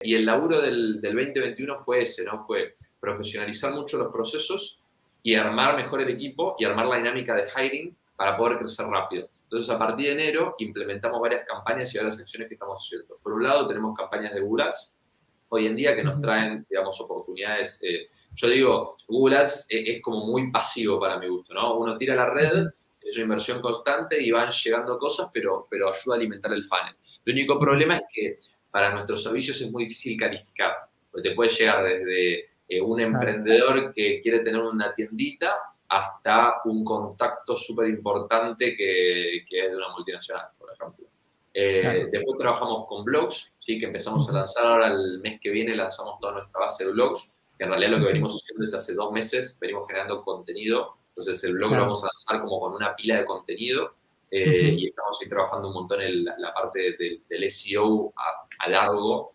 Y el laburo del, del 2021 fue ese, ¿no? Fue profesionalizar mucho los procesos y armar mejor el equipo y armar la dinámica de hiring para poder crecer rápido. Entonces, a partir de enero, implementamos varias campañas y varias acciones que estamos haciendo. Por un lado, tenemos campañas de Google Ads, hoy en día que nos traen, digamos, oportunidades. Eh, yo digo, Google Ads es, como muy pasivo para mi gusto, ¿no? Uno tira la red, es una inversión constante y van llegando cosas, pero, pero ayuda a alimentar el funnel. El único problema es que para nuestros servicios es muy difícil calificar, porque te puede llegar desde eh, un emprendedor que quiere tener una tiendita hasta un contacto súper importante que, es de una multinacional, por ejemplo. Eh, después trabajamos con blogs, ¿sí? que empezamos a lanzar ahora el mes que viene, lanzamos toda nuestra base de blogs, que en realidad lo que venimos haciendo desde hace dos meses, venimos generando contenido, entonces el blog lo vamos a lanzar como con una pila de contenido eh, y estamos ahí trabajando un montón en la, parte del SEO a, largo,